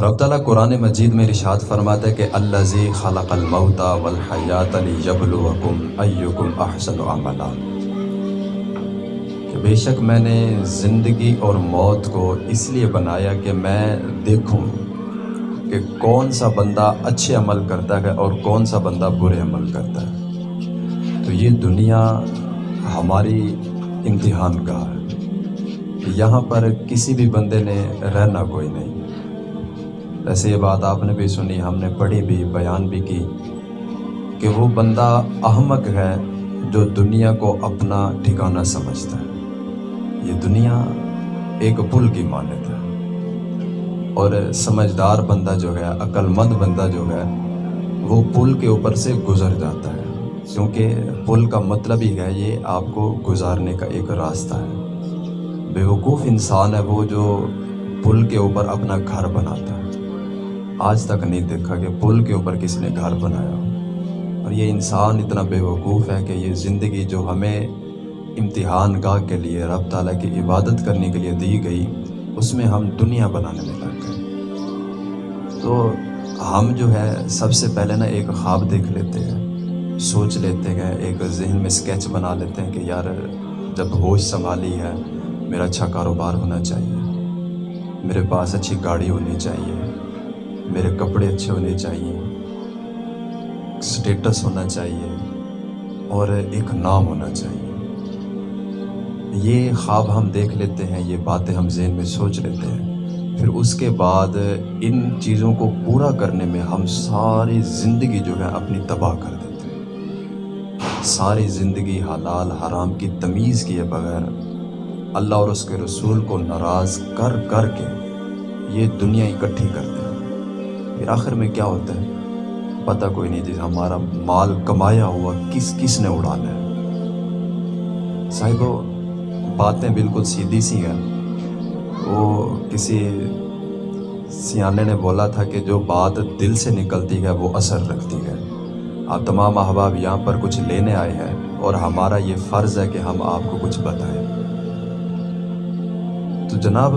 رب تعالیٰ قرآن مجید میں رشاد فرماتا ہے کہ اللہ زی خلق الموتا والحیات علی یبلوکم ایکم احسن عملا۔ کہ بے شک میں نے زندگی اور موت کو اس لیے بنایا کہ میں دیکھوں کہ کون سا بندہ اچھے عمل کرتا ہے اور کون سا بندہ برے عمل کرتا ہے۔ تو یہ دنیا ہماری امتحان کا ہے۔ یہاں پر کسی بھی بندے نے رہنا کوئی نہیں۔ ایسے یہ بات آپ نے بھی سنی، ہم نے پڑھی بھی، بیان بھی کی کہ وہ بندہ احمق ہے جو دنیا کو اپنا ٹھکانہ سمجھتا ہے۔ یہ دنیا ایک پل کی مانت ہے۔ اور سمجھدار بندہ جو ہے عقل مند بندہ جو ہے، وہ پل کے اوپر سے گزر جاتا ہے۔ کیونکہ پل کا مطلب ہی ہے، یہ آپ کو گزارنے کا ایک راستہ ہے۔ بیوقوف انسان ہے وہ جو پل کے اوپر اپنا گھر بناتا ہے۔ آج تک نہیں دیکھا کہ پل کے اوپر کس نے گھر بنایا۔ اور یہ انسان اتنا بے وقوف ہے کہ یہ زندگی جو ہمیں امتحان گاہ کے لیے رب تعالیٰ کی عبادت کرنے کے لیے دی گئی، اس میں ہم دنیا بنانے میں لگ گئے۔ تو ہم جو ہے، سب سے پہلے نا ایک خواب دیکھ لیتے ہیں، سوچ لیتے ہیں، ایک ذہن میں اسکیچ بنا لیتے ہیں کہ یار، جب ہوش سنبھالی ہے، میرا اچھا کاروبار ہونا چاہیے، میرے پاس اچھی گاڑی ہونی چاہیے میرے کپڑے اچھے ہونے چاہیے اسٹیٹس ہونا چاہیے، اور ایک نام ہونا چاہیے۔ یہ خواب ہم دیکھ لیتے ہیں، یہ باتیں ہم ذہن میں سوچ لیتے ہیں۔ پھر اس کے بعد ان چیزوں کو پورا کرنے میں ہم ساری زندگی جو ہے اپنی تباہ کر دیتے ہیں۔ ساری زندگی حلال حرام کی تمیز کیے بغیر اللہ اور اس کے رسول کو ناراض کر کر کے یہ دنیا اکٹھی کرتے ہیں پھر آخر میں کیا ہوتا ہے؟ پتہ کوئی نہیں جیسے ہمارا مال کمایا ہوا کس کس نے اڑانا ہے۔ صاحب باتیں بالکل سیدھی سی ہیں۔ وہ کسی سیانے نے بولا تھا کہ جو بات دل سے نکلتی ہے وہ اثر رکھتی ہے۔ آپ تمام احباب یہاں پر کچھ لینے آئے ہیں اور ہمارا یہ فرض ہے کہ ہم آپ کو کچھ بتائیں۔ تو جناب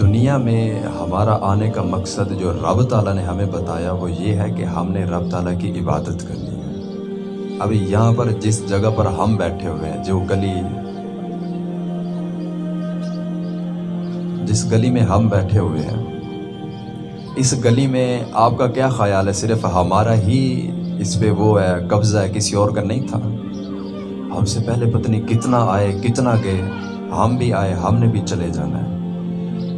دنیا میں ہمارا آنے کا مقصد جو رب تعالیٰ نے ہمیں بتایا وہ یہ ہے کہ ہم نے رب تعالیٰ کی عبادت کرنی ہے۔ ابھی یہاں پر جس جگہ پر ہم بیٹھے ہوئے ہیں، جو گلی جس گلی میں ہم بیٹھے ہوئے ہیں، اس گلی میں آپ کا کیا خیال ہے؟ صرف ہمارا ہی اس پہ وہ ہے، قبضہ ہے، کسی اور کا نہیں تھا؟ ہم سے پہلے پتنی کتنا آئے، کتنا گئے، ہم بھی آئے، ہم نے بھی چلے جانا ہے۔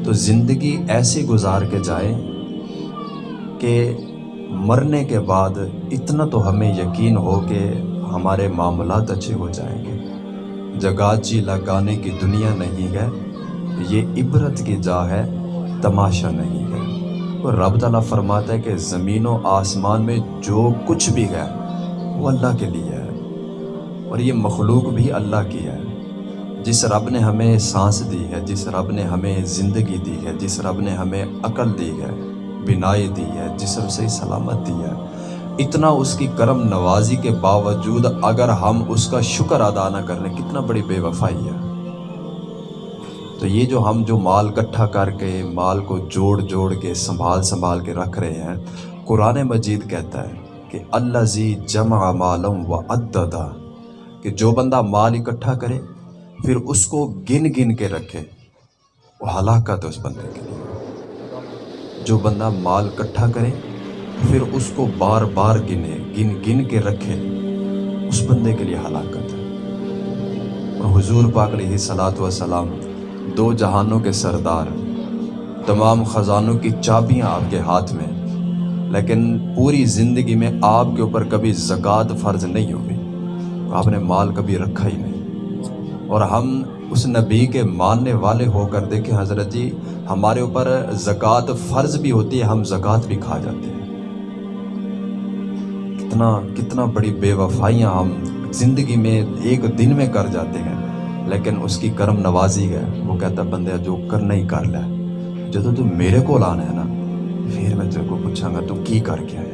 تو زندگی ایسی گزار کے جائے کہ مرنے کے بعد اتنا تو ہمیں یقین ہو کہ ہمارے معاملات اچھے ہو جائیں گے۔ جگاچی جی لگانے کی دنیا نہیں ہے، یہ عبرت کی جا ہے، تماشا نہیں ہے۔ اور رب تعالیٰ فرماتا ہے کہ زمین و آسمان میں جو کچھ بھی ہے، وہ اللہ کے لیے ہے۔ اور یہ مخلوق بھی اللہ کی ہے۔ جس رب نے ہمیں سانس دی ہے، جس رب نے ہمیں زندگی دی ہے، جس رب نے ہمیں عقل دی ہے، بینائی دی ہے، جسم سے سلامت دی ہے۔ اتنا اس کی کرم نوازی کے باوجود اگر ہم اس کا شکر ادا نہ کر لیں، کتنا بڑی بے وفائی ہے۔ تو یہ جو ہم جو مال کٹھا کر کے، مال کو جوڑ جوڑ کے، سنبھال سنبھال کے رکھ رہے ہیں، قرآن مجید کہتا ہے کہ اللہ زی جمع مالم و عددہ کہ جو بندہ مال اکٹھا کرے پھر اس کو گن گن کے رکھے وہ ہلاکت ہے اس بندے کے لیے۔ جو بندہ مال کٹھا کرے، پھر اس کو بار بار گنے، گن گن کے رکھے، اس بندے کے لیے ہلاکت ہے۔ اور حضور پاک علیہ صلاحت وسلام دو جہانوں کے سردار، تمام خزانوں کی چابیاں آپ کے ہاتھ میں، لیکن پوری زندگی میں آپ کے اوپر کبھی زکوٰۃ فرض نہیں ہوئی آپ نے مال کبھی رکھا ہی نہیں۔ اور ہم اس نبی کے ماننے والے ہو کر دیکھیں حضرت جی ہمارے اوپر زکوٰۃ فرض بھی ہوتی ہے، ہم زکوٰۃ بھی کھا جاتے ہیں۔ کتنا کتنا بڑی بے وفائیاں ہم زندگی میں ایک دن میں کر جاتے ہیں، لیکن اس کی کرم نوازی ہے۔ وہ کہتا بندے، جو کرنا ہی کر لے۔ جب تو میرے کو لانا ہے نا، پھر میں تیرے کو پوچھاں گا، تو کی کر کے آیا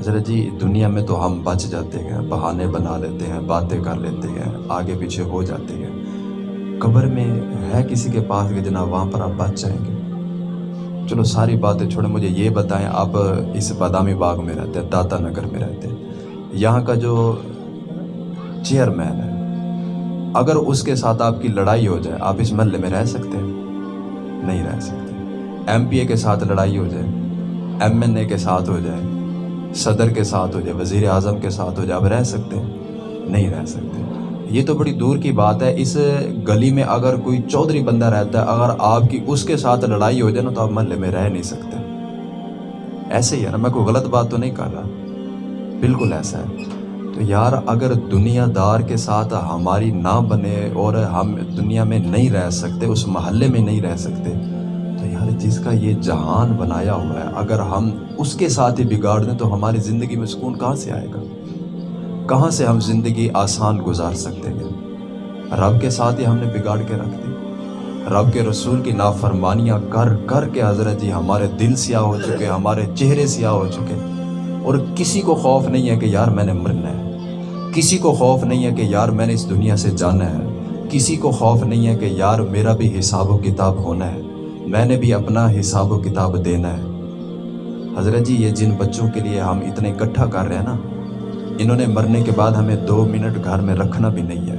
حضرت جی دنیا میں تو ہم بچ جاتے ہیں، بہانے بنا لیتے ہیں، باتیں کر لیتے ہیں، آگے پیچھے ہو جاتے ہیں۔ قبر میں ہے کسی کے پاس کہ جناب وہاں پر آپ بچ جائیں گے؟ چلو ساری باتیں چھوڑیں، مجھے یہ بتائیں، آپ اس بادامی باغ میں رہتے ہیں، داتا نگر میں رہتے ہیں۔ یہاں کا جو چیئرمین ہے، اگر اس کے ساتھ آپ کی لڑائی ہو جائے، آپ اس محلے میں رہ سکتے ہیں؟ نہیں رہ سکتے۔ ایم پی اے کے ساتھ لڑائی ہو جائے، ایم این اے کے ساتھ ہو جائے صدر کے ساتھ ہو جائے، وزیر اعظم کے ساتھ ہو جائے، آپ رہ سکتے ہیں، نہیں رہ سکتے یہ تو بڑی دور کی بات ہے، اس گلی میں اگر کوئی چودھری بندہ رہتا ہے، اگر آپ کی اس کے ساتھ لڑائی ہو جائے نا، تو آپ محلے میں رہ نہیں سکتے۔ ایسے ہی ہے نا، میں کوئی غلط بات تو نہیں کر رہا۔ بالکل ایسا ہے۔ تو یار، اگر دنیا دار کے ساتھ ہماری نہ بنے اور ہم دنیا میں نہیں رہ سکتے، اس محلے میں نہیں رہ سکتے تو یار، جس کا یہ جہان بنایا ہوا ہے، اگر ہم اس کے ساتھ ہی بگاڑ دیں تو ہماری زندگی میں سکون کہاں سے آئے گا؟ کہاں سے ہم زندگی آسان گزار سکتے ہیں؟ رب کے ساتھ ہی ہم نے بگاڑ کے رکھ دی۔ رب کے رسول کی نافرمانیاں کر کر کے حضرت جی ہمارے دل سیاہ ہو چکے، ہمارے چہرے سیاہ ہو چکے۔ اور کسی کو خوف نہیں ہے کہ یار میں نے مرنا ہے۔ کسی کو خوف نہیں ہے کہ یار میں نے اس دنیا سے جانا ہے۔ کسی کو خوف نہیں ہے کہ یار میرا بھی حساب و کتاب ہونا ہے۔ میں نے بھی اپنا حساب و کتاب دینا ہے۔ حضرت جی یہ جن بچوں کے لیے ہم اتنے اکٹھا کر رہے ہیں نا، انہوں نے مرنے کے بعد ہمیں دو منٹ گھر میں رکھنا بھی نہیں ہے۔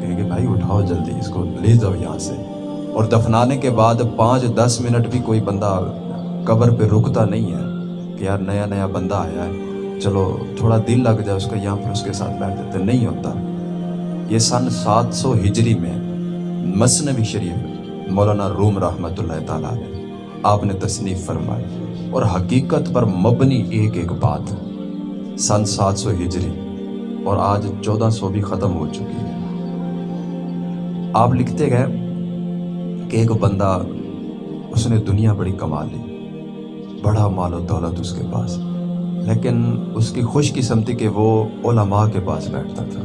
کہیں کہ بھائی، اٹھاؤ جلدی، اس کو لے جاؤ یہاں سے۔ اور دفنانے کے بعد پانچ، دس منٹ بھی کوئی بندہ قبر پہ رکتا نہیں ہے کہ یار، نیا نیا بندہ آیا ہے۔ چلو، تھوڑا دل لگ جائے اس کا، یہاں پھر اس کے ساتھ بیٹھ جاتے نہیں ہوتا۔ یہ سن سات سو ہجری میں مصنوی شریف مولانا روم رحمۃ اللہ تعالیٰ نے آپ نے تصنیف فرمائی اور حقیقت پر مبنی ایک ایک بات۔ سن سات سو ہجری اور آج چودہ سو بھی ختم ہو چکی ہے۔ آپ لکھتے گئے کہ ایک بندہ اس نے دنیا بڑی کما لی، بڑا مال و دولت اس کے پاس، لیکن اس کی خوش قسمتی کہ وہ علماء کے پاس بیٹھتا تھا۔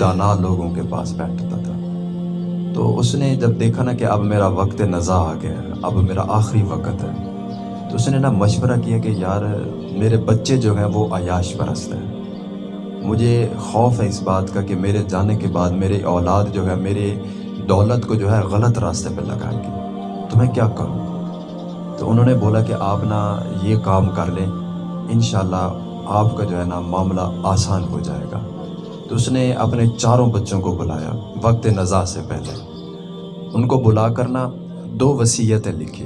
دانا لوگوں کے پاس بیٹھتا تھا۔ تو اس نے جب دیکھا نا کہ اب میرا وقت نزا آ گیا ہے، اب میرا آخری وقت ہے، تو اس نے نا مشورہ کیا کہ یار، میرے بچے جو ہیں وہ عیاش پرست ہیں۔ مجھے خوف ہے اس بات کا کہ میرے جانے کے بعد میرے اولاد جو ہے میرے دولت کو جو ہے غلط راستے پہ لگائیں گے۔ تو میں کیا کروں؟ تو انہوں نے بولا کہ آپ نا یہ کام کر لیں، انشاءاللہ آپ کا جو ہے نا معاملہ آسان ہو جائے گا۔ تو اس نے اپنے چاروں بچوں کو بلایا وقت نزا سے پہلے۔ ان کو بلا کر نا دو وصیتیں لکھی۔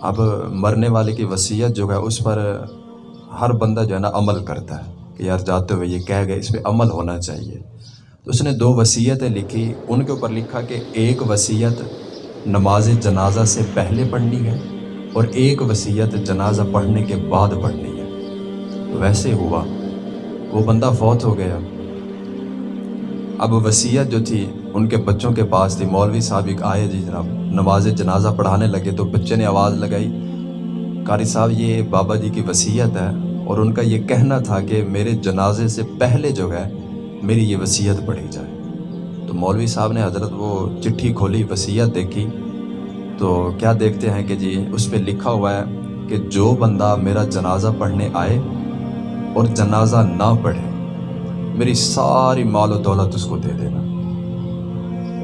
اب مرنے والے کی وصیت جو ہے اس پر ہر بندہ جو ہے نا عمل کرتا ہے کہ یار جاتے ہوئے یہ کہہ گئے، اس پہ عمل ہونا چاہیے۔ تو اس نے دو وصیتیں لکھی۔ ان کے اوپر لکھا کہ ایک وصیت نماز جنازہ سے پہلے پڑھنی ہے اور ایک وصیت جنازہ پڑھنے کے بعد پڑھنی ہے۔ ویسے ہوا وہ بندہ فوت ہو گیا۔ اب وصیت جو تھی، ان کے بچوں کے پاس تھی۔ مولوی صاحب ایک آئے جی جناب، نماز جنازہ پڑھانے لگے تو بچے نے آواز لگائی۔ قاری صاحب، یہ بابا جی کی وصیت ہے۔ اور ان کا یہ کہنا تھا کہ میرے جنازے سے پہلے جو ہے، میری یہ وصیت پڑھی جائے۔ تو مولوی صاحب نے حضرت وہ چٹھی کھولی وصیت دیکھی۔ تو کیا دیکھتے ہیں کہ جی اس پہ لکھا ہوا ہے کہ جو بندہ میرا جنازہ پڑھنے آئے اور جنازہ نہ پڑھے، میری ساری مال و دولت اس کو دے دینا۔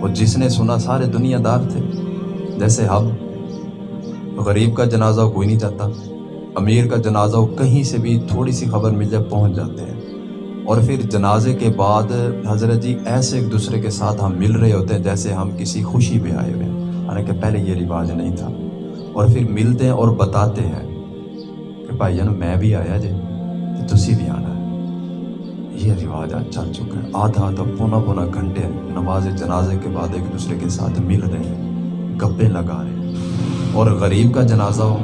اور جس نے سنا سارے دنیا دار تھے، جیسے ہم، غریب کا جنازہ کوئی نہیں جاتا امیر کا جنازہ کہیں سے بھی تھوڑی سی خبر مل جائے، پہنچ جاتے ہیں۔ اور پھر جنازے کے بعد حضرت جی ایسے ایک دوسرے کے ساتھ ہم مل رہے ہوتے ہیں جیسے ہم کسی خوشی پہ آئے ہوئے ہیں۔ حالانکہ پہلے یہ رواج نہیں تھا۔ اور پھر ملتے ہیں اور بتاتے ہیں کہ بھائی جان، میں بھی آیا جی۔ تو تسی بھی آنا ہے یہ رواج آج چل چکا ہے آدھا آدھا پونا پونا گھنٹے نماز جنازے کے بعد ایک دوسرے کے ساتھ مل رہے ہیں گپے لگا رہے ہیں اور غریب کا جنازہ ہو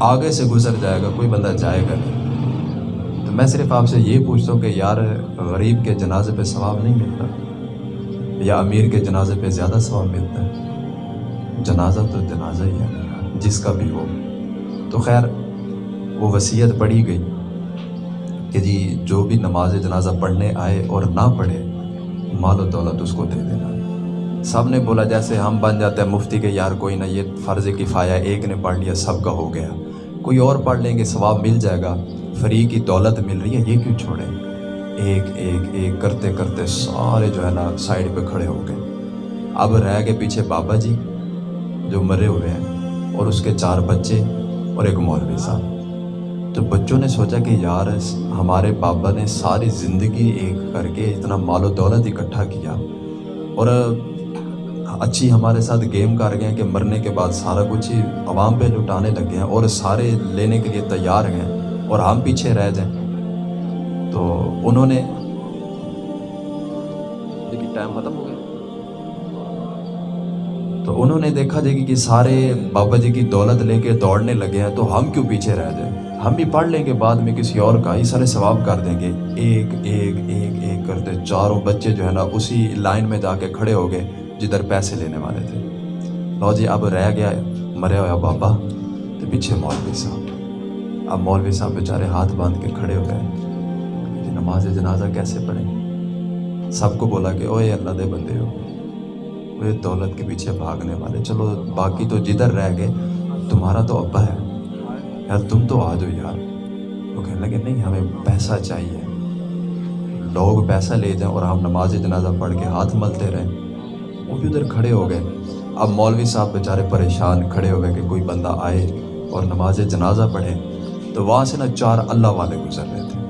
آگے سے گزر جائے گا کوئی بندہ جائے گا نہیں تو میں صرف آپ سے یہ پوچھتا ہوں کہ یار غریب کے جنازے پہ ثواب نہیں ملتا یا امیر کے جنازے پہ زیادہ ثواب ملتا ہے جنازہ تو جنازہ ہی ہے جس کا بھی ہو تو خیر وہ وصیت پڑھی گئی کہ جی جو بھی نماز جنازہ پڑھنے آئے اور نہ پڑھے، مال و دولت اس کو دے دینا۔ سب نے بولا جیسے ہم بن جاتے ہیں، مفتی کے یار کوئی نہ یہ فرض کفایا ایک نے پڑھ لیا، سب کا ہو گیا۔ کوئی اور پڑھ لیں گے، ثواب مل جائے گا۔ فری کی دولت مل رہی ہے، یہ کیوں چھوڑے؟ ایک ایک ایک کرتے کرتے سارے جو ہے نا سائڈ پہ کھڑے ہو گئے۔ اب رہ گئے پیچھے بابا جی جو مرے ہوئے ہیں اور اس کے چار بچے اور ایک مولوی صاحب۔ تو بچوں نے سوچا کہ یار، ہمارے بابا نے ساری زندگی ایک کر کے اتنا مال و دولت اکٹھا کیا اور اچھی ہمارے ساتھ گیم کر گئے ہیں کہ مرنے کے بعد سارا کچھ ہی عوام پہ لٹانے لگ گئے ہیں اور سارے لینے کے لیے تیار ہیں اور ہم پیچھے رہ جائیں۔ تو انہوں نے ٹائم ختم ہو گیا۔ تو انہوں نے دیکھا جائے کہ سارے بابا جی کی دولت لے کے دوڑنے لگے ہیں، تو ہم کیوں پیچھے رہ جائیں؟ ہم بھی پڑھ لیں گے، بعد میں کسی اور کا ہی سارے ثواب کر دیں گے۔ ایک ایک ایک ایک کرتے چاروں بچے جو ہے نا، اسی لائن میں جا کے کھڑے ہو گئے جدھر پیسے لینے والے تھے۔ لو جی اب رہ گیا مریا ہوا بابا۔ تو پیچھے مولوی صاحب۔ اب مولوی صاحب بیچارے ہاتھ باندھ کے کھڑے ہو گئے۔ نماز جنازہ کیسے پڑھیں؟ سب کو بولا کہ اوے اللہ دے بندے ہو۔ وہ دولت کے پیچھے بھاگنے والے۔ چلو، باقی تو جدھر رہ گئے، تمہارا تو ابا ہے۔ یار، تم تو آ جاؤ یار۔ وہ کہنے لگے، نہیں، ہمیں پیسہ چاہیے۔ لوگ پیسہ لے جائیں اور ہم نماز جنازہ پڑھ کے ہاتھ ملتے رہیں۔ وہ بھی ادھر کھڑے ہو گئے۔ اب مولوی صاحب بیچارے پریشان کھڑے ہو گئے کہ کوئی بندہ آئے اور نماز جنازہ پڑھے۔ تو وہاں سے نا چار اللہ والے گزر رہے تھے۔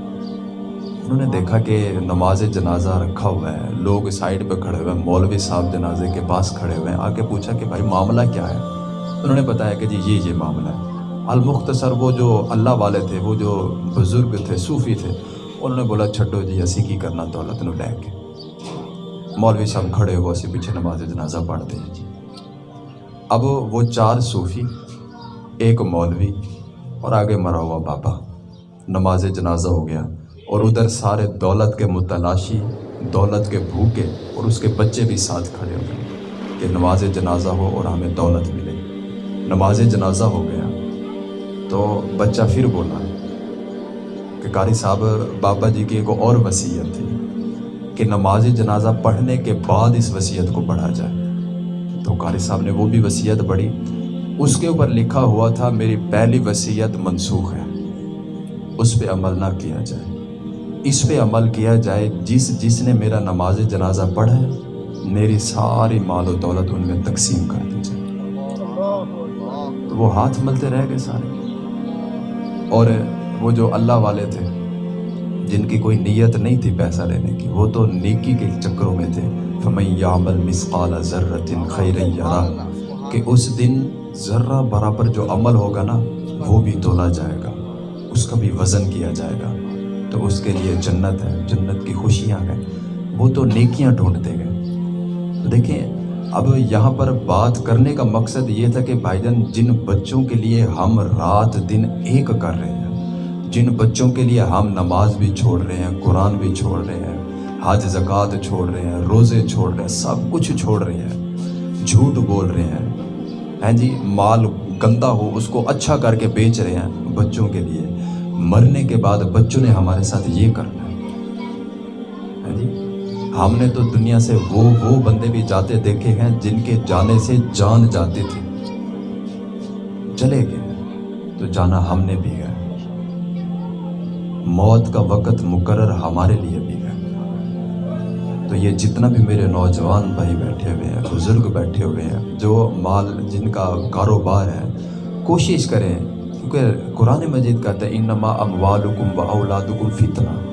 انہوں نے دیکھا کہ نماز جنازہ رکھا ہوا ہے۔ لوگ سائڈ پہ کھڑے ہوئے ہیں۔ مولوی صاحب جنازے کے پاس کھڑے ہوئے ہیں۔ آ کے پوچھا کہ بھائی، معاملہ کیا ہے؟ انہوں نے بتایا کہ جی یہ یہ معاملہ ہے۔ المختصر وہ جو اللہ والے تھے، وہ جو بزرگ تھے، صوفی تھے، انہوں نے بولا چھٹو جی اسی کی کرنا دولت نو لے کے۔ مولوی صاحب کھڑے ہو اسی پیچھے نماز جنازہ پڑھتے ہیں جی۔ اب وہ چار صوفی، ایک مولوی اور آگے مرا ہوا بابا۔ نماز جنازہ ہو گیا اور ادھر سارے دولت کے متلاشی، دولت کے بھوکے اور اس کے بچے بھی ساتھ کھڑے ہو گئے کہ نماز جنازہ ہو اور ہمیں دولت ملے۔ نماز جنازہ ہو گیا۔ تو بچہ پھر بولا کہ قاری صاحب، بابا جی کی ایک اور وصیت تھی کہ نماز جنازہ پڑھنے کے بعد اس وصیت کو پڑھا جائے۔ تو قاری صاحب نے وہ بھی وصیت پڑھی۔ اس کے اوپر لکھا ہوا تھا، میری پہلی وصیت منسوخ ہے۔ اس پہ عمل نہ کیا جائے۔ اس پہ عمل کیا جائے، جس جس نے میرا نماز جنازہ پڑھا ہے، میری ساری مال و دولت ان میں تقسیم کر دی جائے۔ تو وہ ہاتھ ملتے رہ گئے سارے۔ اور وہ جو اللہ والے تھے، جن کی کوئی نیت نہیں تھی پیسہ لینے کی، وہ تو نیکی کے چکروں میں تھے۔ یعمل مسقال ذرت خیر یرا کہ اس دن ذرہ برابر جو عمل ہوگا نا، وہ بھی تولا جائے گا۔ اس کا بھی وزن کیا جائے گا۔ تو اس کے لیے جنت ہے، جنت کی خوشیاں ہیں۔ وہ تو نیکیاں ڈھونڈتے گئے دیکھیں اب یہاں پر بات کرنے کا مقصد یہ تھا کہ بھائی جان جن بچوں کے لیے ہم رات دن ایک کر رہے ہیں، جن بچوں کے لیے ہم نماز بھی چھوڑ رہے ہیں، قرآن بھی چھوڑ رہے ہیں، حج، زکوٰۃ چھوڑ رہے ہیں، روزے چھوڑ رہے ہیں، سب کچھ چھوڑ رہے ہیں، جھوٹ بول رہے ہیں۔ ہیں جی مال گندا ہو، اس کو اچھا کر کے بیچ رہے ہیں بچوں کے لیے۔ مرنے کے بعد بچوں نے ہمارے ساتھ یہ کرنا ہے۔ ہاں جی؟ ہم نے تو دنیا سے وہ وہ بندے بھی جاتے دیکھے ہیں جن کے جانے سے جان جاتی تھی۔ چلے گئے، تو جانا ہم نے بھی ہے۔ موت کا وقت مقرر ہمارے لیے بھی ہے۔ تو یہ جتنا بھی میرے نوجوان بھائی بیٹھے ہوئے ہیں، بزرگ بیٹھے ہوئے ہیں، جو مال، جن کا کاروبار ہے، کوشش کریں۔ کیونکہ قرآن مجید کہتا ہے، انما اموالکم و اولادکم فتنہ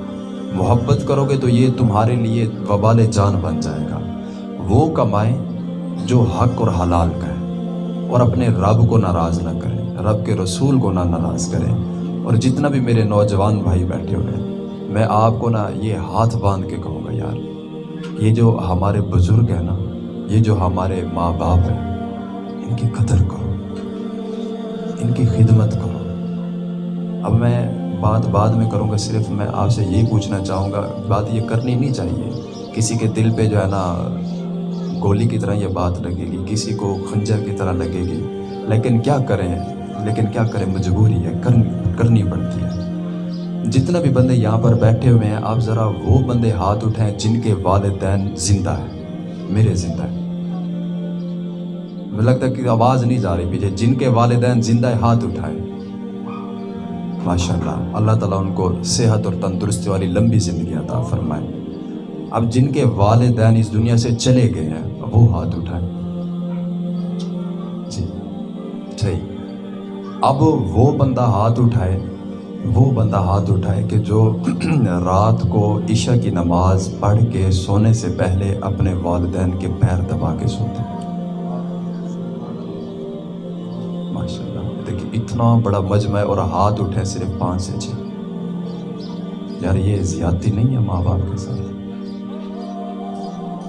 محبت کرو گے تو یہ تمہارے لیے وبال جان بن جائے گا۔ وہ کمائیں جو حق اور حلال کا ہے اور اپنے رب کو ناراض نہ کریں، رب کے رسول کو نہ ناراض کریں۔ اور جتنا بھی میرے نوجوان بھائی بیٹھے ہوئے ہیں، میں آپ کو نا یہ ہاتھ باندھ کے کہوں گا، یار، یہ جو ہمارے بزرگ ہیں نا، یہ جو ہمارے ماں باپ ہیں، ان کی قدر کرو، ان کی خدمت کرو۔ اب میں بات بعد میں کروں گا، صرف میں آپ سے یہی پوچھنا چاہوں گا، بات یہ کرنی نہیں چاہیے۔ کسی کے دل پہ جو ہے نا گولی کی طرح یہ بات لگے گی، کسی کو خنجر کی طرح لگے گی۔ لیکن کیا کریں؟ لیکن کیا کریں؟ مجبوری ہے کرنی پڑتی ہے۔ جتنا بھی بندے یہاں پر بیٹھے ہوئے ہیں، آپ ذرا وہ بندے ہاتھ اٹھائیں جن کے والدین زندہ ہیں، میرے زندہ ہیں۔ مجھے لگتا ہے کہ آواز نہیں جا رہی پیچھے، جن کے والدین زندہ ہے ہاتھ اٹھائے ماشاء اللہ اللہ تعالیٰ ان کو صحت اور تندرستی والی لمبی زندگی عطا فرمائے۔ اب جن کے والدین اس دنیا سے چلے گئے ہیں وہ ہاتھ اٹھائے جی صحیح۔ اب وہ بندہ ہاتھ اٹھائے، وہ بندہ ہاتھ اٹھائے کہ جو رات کو عشاء کی نماز پڑھ کے سونے سے پہلے اپنے والدین کے پیر دبا کے سوتے۔ اتنا بڑا مجمع اور ہاتھ اٹھے صرف پانچ سے چھ۔ یار یہ زیادتی نہیں ہے ماں باپ کے ساتھ۔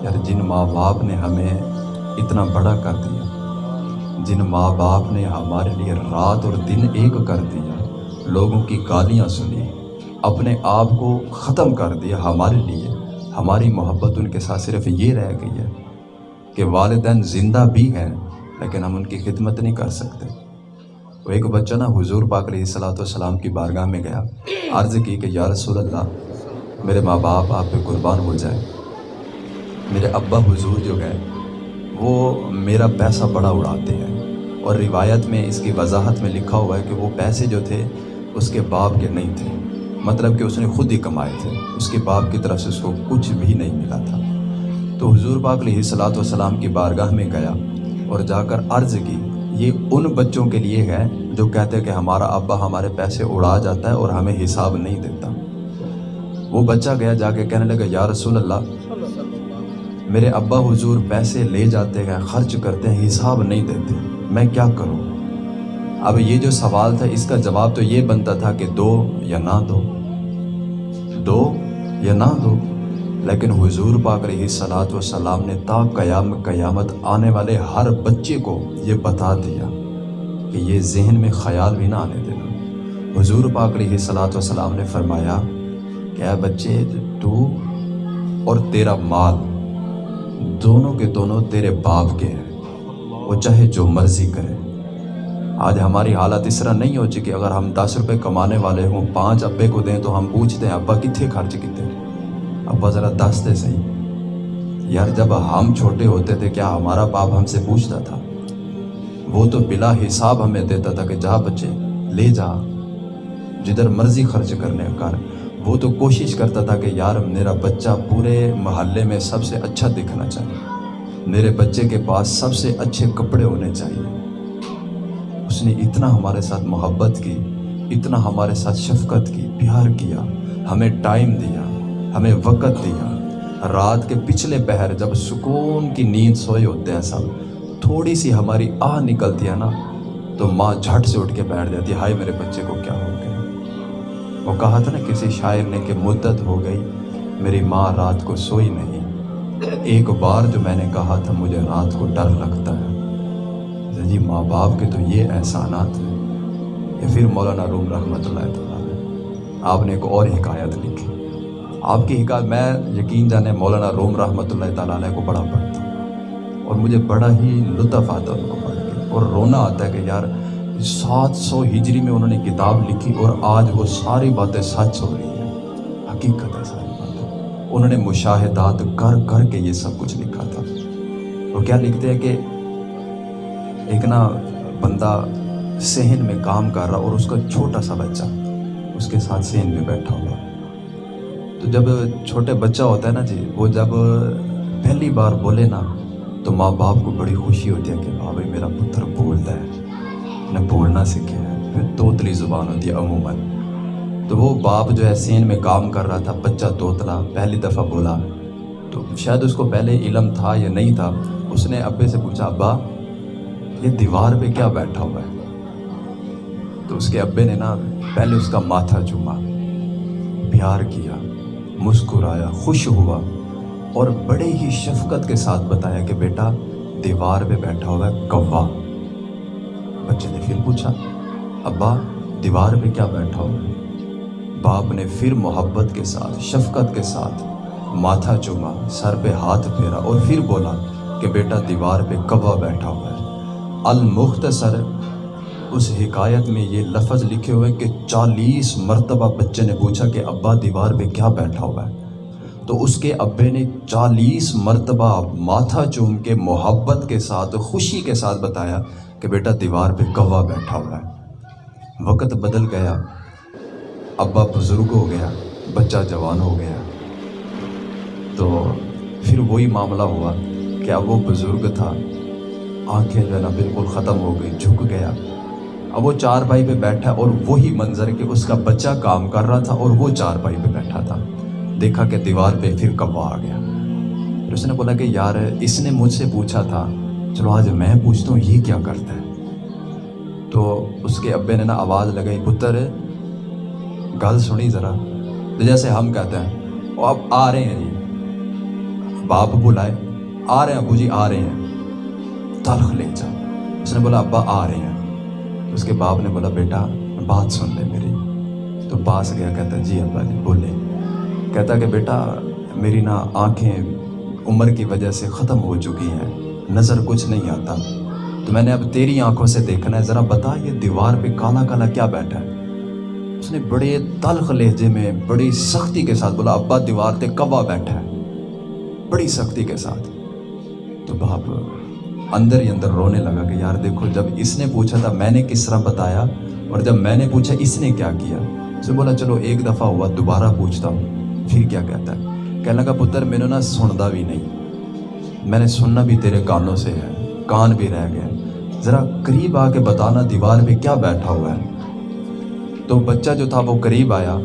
یار جن ماں باپ نے ہمیں اتنا بڑا کر دیا، جن ماں باپ نے ہمارے لیے رات اور دن ایک کر دیا، لوگوں کی گالیاں سنی، اپنے آپ کو ختم کر دیا ہمارے لیے، ہماری محبت ان کے ساتھ صرف یہ رہ گئی ہے کہ والدین زندہ بھی ہیں لیکن ہم ان کی خدمت نہیں کر سکتے۔ وہ ایک بچہ نا حضور پاک علیہ صلاحت والسلام کی بارگاہ میں گیا، عرض کی کہ یا رسول اللہ، میرے ماں باپ آپ پہ قربان ہو جائے میرے ابا حضور جو گئے وہ میرا پیسہ بڑا اڑاتے ہیں۔ اور روایت میں اس کی وضاحت میں لکھا ہوا ہے کہ وہ پیسے جو تھے، اس کے باپ کے نہیں تھے۔ مطلب کہ اس نے خود ہی کمائے تھے۔ اس کے باپ کی طرف سے اس کو کچھ بھی نہیں ملا تھا۔ تو حضور پاک علیہ صلاۃ والسلام کی بارگاہ میں گیا اور جا کر عرض کی یہ ان بچوں کے لیے ہے جو کہتے ہیں کہ ہمارا ابا ہمارے پیسے اڑا جاتا ہے اور ہمیں حساب نہیں دیتا۔ وہ بچہ گیا جا کے کہنے لگا، یا رسول اللہ، میرے ابا حضور پیسے لے جاتے ہیں، خرچ کرتے ہیں، حساب نہیں دیتے۔ میں کیا کروں؟ اب یہ جو سوال تھا، اس کا جواب تو یہ بنتا تھا کہ دو یا نہ دو۔ دو یا نہ دو؟ لیکن حضور پاک رہی سلاد و سلام نے تا قیام قیامت آنے والے ہر بچے کو یہ بتا دیا کہ یہ ذہن میں خیال بھی نہ آنے دینا۔ حضور پاک رہی سلاد و سلام نے فرمایا کہ اے بچے، تو اور تیرا مال دونوں کے دونوں تیرے باپ کے ہیں۔ وہ چاہے جو مرضی کرے۔ آج ہماری حالت اس طرح نہیں ہو چکی۔ اگر ہم دس روپے کمانے والے ہوں، پانچ ابے کو دیں تو ہم پوچھتے ہیں، ابا کتنے خرچ کتنے ابا ذرا دس دے صحیح۔ یار جب ہم چھوٹے ہوتے تھے، کیا ہمارا باپ ہم سے پوچھتا تھا؟ وہ تو بلا حساب ہمیں دیتا تھا کہ جا بچے، لے جا۔ جدھر مرضی خرچ کرنے کر۔ وہ تو کوشش کرتا تھا کہ یار میرا بچہ پورے محلے میں سب سے اچھا دکھنا چاہیے۔ میرے بچے کے پاس سب سے اچھے کپڑے ہونے چاہیے۔ اس نے اتنا ہمارے ساتھ محبت کی، اتنا ہمارے ساتھ شفقت کی، پیار کیا، ہمیں ٹائم دیا۔ ہمیں وقت دیا۔ رات کے پچھلے پہر جب سکون کی نیند سوئے ہوتے ہیں سب تھوڑی سی ہماری آہ نکلتی ہے نا، تو ماں جھٹ سے اٹھ کے بیٹھ جاتی ہائے میرے بچے کو کیا ہو گیا؟ وہ کہا تھا نا، کسی شاعر نے کہ مدت ہو گئی، میری ماں رات کو سوئی نہیں۔ ایک بار جو میں نے کہا تھا، مجھے رات کو ڈر لگتا ہے۔ جی ماں باپ کے تو یہ احسانات ہیں۔ یا پھر مولانا روم رحمۃ اللہ تعالیٰ آپ نے ایک اور حکایت لکھی۔ آپ کی حکایت میں یقین جانے مولانا روم رحمۃ اللہ تعالیٰ علیہ کو بڑا پڑھتا ہوں اور مجھے بڑا ہی لطف آتا ہے ان کو پڑھ کے اور رونا آتا ہے کہ یار سات سو ہجری میں انہوں نے کتاب لکھی اور آج وہ ساری باتیں سچ ہو رہی ہیں۔ حقیقت ہے ساری باتیں۔ انہوں نے مشاہدات کر کر کے یہ سب کچھ لکھا تھا۔ وہ کیا لکھتے ہیں کہ ایک نا بندہ صحن میں کام کر رہا اور اس کا چھوٹا سا بچہ اس کے ساتھ صحن میں بیٹھا ہوا۔ تو جب چھوٹے بچہ ہوتا ہے نا جی وہ جب پہلی بار بولے نا، تو ماں باپ کو بڑی خوشی ہوتی ہے کہ ہاں بھائی، میرا پتر بولتا ہے نے بولنا سیکھے ہے پھر توتلی زبان ہوتی ہے عموماً۔ تو وہ باپ جو ہے سین میں کام کر رہا تھا، بچہ توتلا، پہلی دفعہ بولا۔ تو شاید اس کو پہلے علم تھا یا نہیں تھا، اس نے ابے سے پوچھا، ابا، یہ دیوار پہ کیا بیٹھا ہوا ہے؟ تو اس کے ابے نے نا، پہلے اس کا ماتھا چوما، پیار کیا۔ مسکرایا، خوش ہوا اور بڑے ہی شفقت کے ساتھ بتایا کہ بیٹا، دیوار پہ بیٹھا ہوا ہے کوا۔ بچے نے پھر پوچھا، ابا، دیوار پہ کیا بیٹھا ہوا ہے باپ نے پھر محبت کے ساتھ، شفقت کے ساتھ ماتھا چوما، سر پہ ہاتھ پھیرا اور پھر بولا کہ بیٹا، دیوار پہ کوا بیٹھا ہوا ہے۔ المختصر اس حکایت میں یہ لفظ لکھے ہوئے کہ چالیس مرتبہ بچے نے پوچھا کہ ابا دیوار پہ کیا بیٹھا ہوا ہے۔ تو اس کے ابے نے چالیس مرتبہ ماتھا چوم کے محبت کے ساتھ، خوشی کے ساتھ بتایا کہ بیٹا دیوار پہ کوا بیٹھا ہوا ہے۔ وقت بدل گیا۔ ابا بزرگ ہو گیا، بچہ جوان ہو گیا۔ تو پھر وہی معاملہ ہوا کہ اب وہ بزرگ تھا، آنکھیں جو ہے نا بالکل ختم ہو گئی، جھک گیا۔ اب وہ چار بھائی پہ بیٹھا اور وہی منظر کہ اس کا بچہ کام کر رہا تھا اور وہ چار بھائی پہ بیٹھا تھا۔ دیکھا کہ دیوار پہ پھر کبا آ گیا۔ پھر اس نے بولا کہ یار، اس نے مجھ سے پوچھا تھا، چلو آج میں پوچھتا ہوں یہ کیا کرتا ہے؟ تو اس کے ابے نے نا آواز لگائی، پتر، گل سنی ذرا۔ تو جیسے ہم کہتے ہیں، وہ اب آ رہے ہیں جی۔ باپ بلائے، آ رہے ہیں ابو جی آ رہے ہیں۔ تلخ لے جا۔ اس نے بولا، ابا آ رہے ہیں۔ اس کے باپ نے بولا، بیٹا، بات سن لے میری. تو پاس گیا، کہتا جی ابا جی بولے. کہتا کہ، بیٹا، میری نا آنکھیں عمر کی وجہ سے ختم ہو چکی ہیں، نظر کچھ نہیں آتا۔ تو میں نے اب تیری آنکھوں سے دیکھنا ہے، ذرا بتا یہ دیوار پہ کالا کالا کیا بیٹھا ہے؟ اس نے بڑے تلخ لہجے میں بڑی سختی کے ساتھ بولا، ابا، دیوار پہ کوا بیٹھا ہے، بڑی سختی کے ساتھ. تو باپ اندر ہی اندر رونے لگا کہ یار دیکھو، جب اس نے پوچھا تھا میں نے کس طرح بتایا اور جب میں نے پوچھا اس نے کیا کیا، اسے بولا چلو ایک دفعہ ہوا، دوبارہ پوچھتا ہوں، پھر کیا کہتا ہے؟ کہنے لگا پتر میں نے نا سندا بھی نہیں۔ میں نے سننا بھی تیرے کانوں سے ہے، کان بھی رہ گیا ذرا قریب آ کے بتانا، دیوار پہ کیا بیٹھا ہوا ہے؟ تو بچہ جو تھا وہ قریب آیا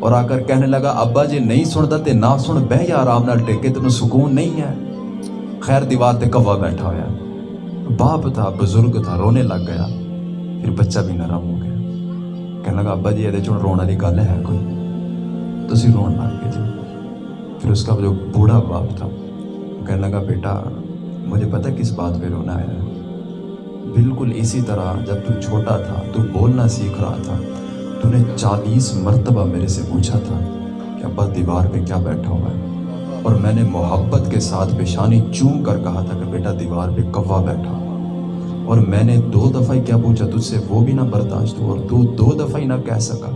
اور آ کر کہنے لگا، ابا جی نہیں سنتا تے نہ سن، بہ یا آرام نال ٹیکے، تینوں سکون نہیں ہے۔ خیر، دیوار تے کوا بیٹھا ہوا باپ تھا، بزرگ تھا، رونے لگ گیا۔ پھر بچہ بھی نرم ہو گیا۔ کہنے لگا، ابا جی یہ چون رونے والی گل ہے کوئی؟ تسی رون لگ گئے جی پھر اس کا جو بوڑھا باپ تھا کہنے لگا، بیٹا، مجھے پتہ کس بات پہ رونا ہے۔ بالکل اسی طرح جب تو چھوٹا تھا، تو بولنا سیکھ رہا تھا۔ تو نے چالیس مرتبہ میرے سے پوچھا تھا کہ، ابا، دیوار پہ کیا بیٹھا ہوا ہے؟ اور میں نے محبت کے ساتھ پیشانی چوم کر کہا تھا کہ بیٹا دیوار پہ کوا بیٹھا۔ اور میں نے دو دفعہ ہی کیا پوچھا، تجھ سے وہ بھی نہ برداشت ہو اور تو دو دفعہ ہی نہ کہہ سکا۔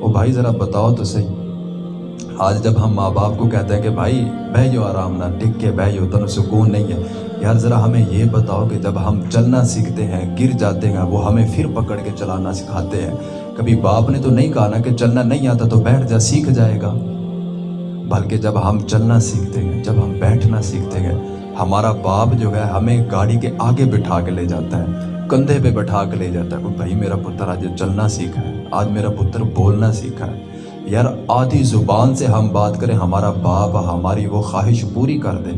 او بھائی، ذرا بتاؤ تو صحیح۔ آج جب ہم ماں باپ کو کہتے ہیں کہ بھائی بہ جو آرام نہ، ٹک کے بہ جو تن سکون نہیں ہے۔ یار، ذرا ہمیں یہ بتاؤ کہ جب ہم چلنا سیکھتے ہیں، گر جاتے ہیں، وہ ہمیں پھر پکڑ کے چلانا سکھاتے ہیں۔ کبھی باپ نے تو نہیں کہا نا کہ چلنا نہیں آتا تو بیٹھ جا، سیکھ جائے گا۔ بلکہ جب ہم چلنا سیکھتے ہیں، جب ہم بیٹھنا سیکھتے ہیں، ہمارا باپ جو ہے ہمیں گاڑی کے آگے بٹھا کے لے جاتا ہے، کندھے پہ بٹھا کے لے جاتا ہے بھائی میرا پتر آج چلنا سیکھا ہے، آج میرا پتر بولنا سیکھا ہے۔ یار، آدھی زبان سے ہم بات کریں، ہمارا باپ، ہماری وہ خواہش پوری کر دے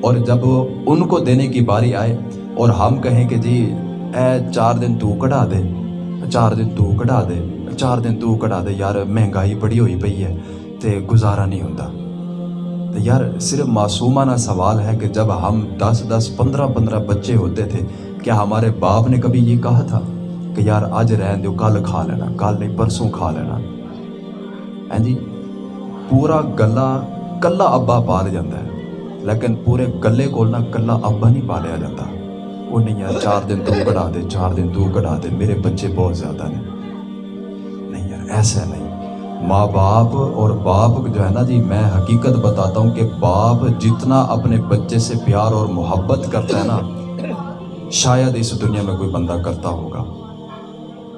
اور جب ان کو دینے کی باری آئے اور ہم کہیں کہ جی اے، چار دن تو کٹا دے، چار دن تو کٹا دے، چار دن تو کٹا دے، یار، مہنگائی بڑی ہوئی پئی ہے۔ تے گزارا نہیں ہوتا تو یار صرف معصومانہ سوال ہے کہ جب ہم دس دس پندرہ پندرہ بچے ہوتے تھے، کیا ہمارے باپ نے کبھی یہ کہا تھا کہ یار آج رہن دو کل کھا لینا، کل نہیں پرسوں کھا لینا؟ ہیں جی پورا گلا کلا ابا پال جاتا ہے، لیکن پورے گلے کو نہ کلا ابا نہیں پالیا جاتا وہ نہیں یار، چار دن تو کٹا دے، چار دن تو کٹا دے، میرے بچے بہت زیادہ ہیں نہیں یار، ایسا نہیں۔ ماں باپ اور باپ جو ہے نا جی میں حقیقت بتاتا ہوں کہ باپ جتنا اپنے بچے سے پیار اور محبت کرتا ہے نا، شاید اس دنیا میں کوئی بندہ کرتا ہوگا۔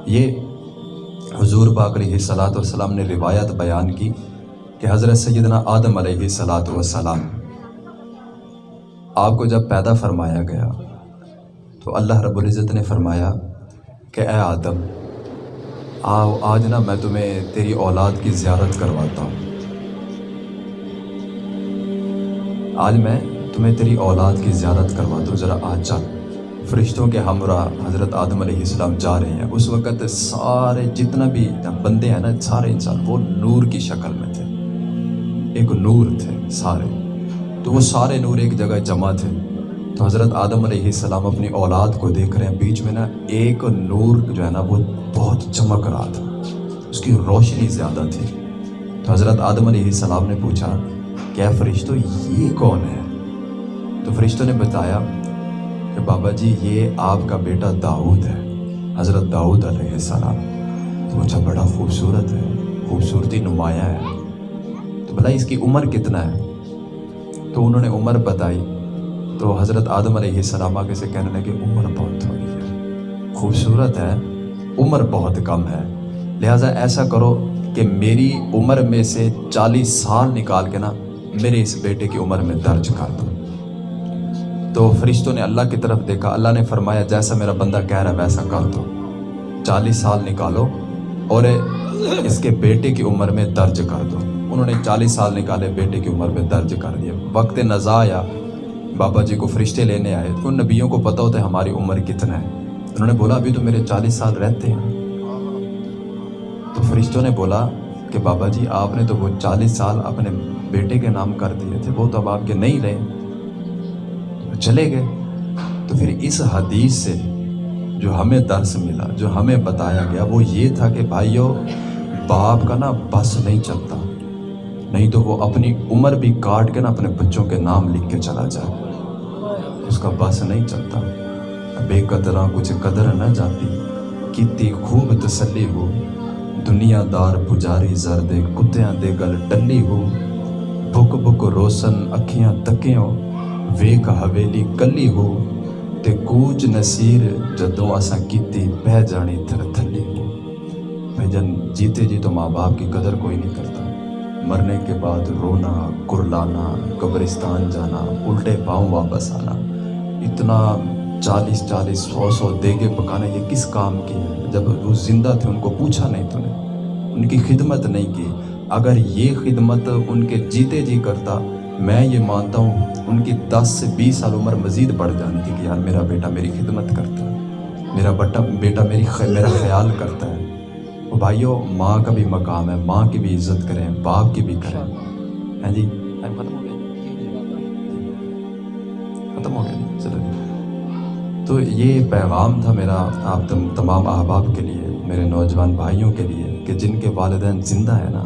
یہ حضور باق علیہ صلاۃ والسلام نے روایت بیان کی کہ حضرت سیدنا آدم علیہ صلاۃ والسلام، آپ کو جب پیدا فرمایا گیا تو اللہ رب العزت نے فرمایا کہ اے آدم آؤ، آج نا میں تمہیں تیری اولاد کی زیارت کرواتا ہوں۔ آج میں تمہیں تیری اولاد کی زیارت کرواتا ہوں۔ ذرا آج چل۔ فرشتوں کے ہمراہ حضرت آدم علیہ السلام جا رہے ہیں۔ اس وقت سارے جتنا بھی بندے ہیں نا، سارے انسان وہ نور کی شکل میں تھے۔ ایک نور تھے سارے۔ تو وہ سارے نور ایک جگہ جمع تھے۔ تو حضرت آدم علیہ السلام اپنی اولاد کو دیکھ رہے ہیں، بیچ میں نا ایک نور جو ہے نا وہ بہت چمک رہا تھا، اس کی روشنی زیادہ تھی۔ تو حضرت آدم علیہ السلام نے پوچھا، کیا فرشتوں یہ کون ہے؟ تو فرشتوں نے بتایا کہ بابا جی یہ آپ کا بیٹا داؤد ہے، حضرت داؤد علیہ السلام۔ تو اچھا بڑا خوبصورت ہے، خوبصورتی نمایاں ہے۔ تو بلا اس کی عمر کتنا ہے؟ تو انہوں نے عمر بتائی تو حضرت آدم علیہ السلام آگے سے کہنے لگے، عمر بہت تھوڑی ہے۔ خوبصورت ہے، عمر بہت کم ہے۔ لہٰذا ایسا کرو کہ میری عمر میں سے چالیس سال نکال کے نا میرے اس بیٹے کی عمر میں درج کر دو۔ تو فرشتوں نے اللہ کی طرف دیکھا، اللہ نے فرمایا، جیسا میرا بندہ کہہ رہا ہے ویسا کر دو۔ چالیس سال نکالو اور اس کے بیٹے کی عمر میں درج کر دو۔ انہوں نے چالیس سال نکالے، بیٹے کی عمر میں درج کر دیا۔ وقت نزا آیا۔ بابا جی کو فرشتے لینے آئے تو ان نبیوں کو پتہ ہوتا ہے ہماری عمر کتنا ہے۔ انہوں نے بولا، ابھی تو میرے چالیس سال رہتے ہیں۔ تو فرشتوں نے بولا کہ بابا جی آپ نے تو وہ چالیس سال اپنے بیٹے کے نام کر دیے تھے، وہ تو اب آپ کے نہیں رہے۔ چلے گئے۔ تو پھر اس حدیث سے جو ہمیں درس ملا، جو ہمیں بتایا گیا، وہ یہ تھا کہ بھائیو، باپ کا نا بس نہیں چلتا۔ نہیں تو وہ اپنی عمر بھی کاٹ کے نا اپنے بچوں کے نام لکھ کے چلا جائے اس کا بس نہیں چلتا۔ بے قدرہ کچھ قدر نہ جاتی۔ کتنی خوب تسلی ہو۔ دنیا دار پجاری زرد کتیاں دے گل ٹلی ہو۔ بک بک روشن اکھیاں تکیوں۔ ویک حویلی کلی ہو۔ تے کوچ نصیر جدوں اساں کیتی بہ جانی تھر تھلی ہو۔ بھائی جیتے جی تو ماں باپ کی قدر کوئی نہیں کرتا۔ مرنے کے بعد رونا کرلانا قبرستان جانا، الٹے پاؤں واپس آنا۔ اتنا چالیس چالیس سو سو دیگے پکانا یہ کس کام کی ہے؟ جب وہ زندہ تھے ان کو پوچھا نہیں تو نے ان کی خدمت نہیں کی۔ اگر یہ خدمت ان کے جیتے جی کرتا میں یہ مانتا ہوں ان کی دس سے بیس سال عمر مزید بڑھ جانی تھی کہ یار میرا بیٹا میری خدمت کرتا ہے۔ میرا بٹا بیٹا میری میرا خیال کرتا ہے۔ وہ بھائیوں ماں کا بھی مقام ہے ماں کی بھی عزت کریں باپ کی بھی کریں۔ ہیں جی؟ ہو گیا ختم ہو گیا چلے تو یہ پیغام تھا میرا آپ تمام احباب کے لیے، میرے نوجوان بھائیوں کے لیے، کہ جن کے والدین زندہ ہیں نا۔